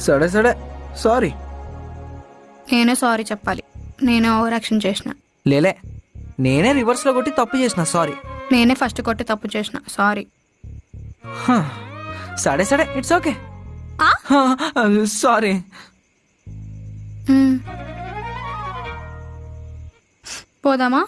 సరే సరే. సారీ. నేనే సారీ చెప్పాలి. నేనే ఓవర్ యాక్షన్ చేసిన. లేలే నేనే రివర్స్లో కొట్టి తప్పు చేసిన సారీ. నేనే ఫస్ట్ కొట్టి తప్పు చేసిన సారీ. సరే సరే ఇట్స్ ఓకే. సారీ. పోదామా?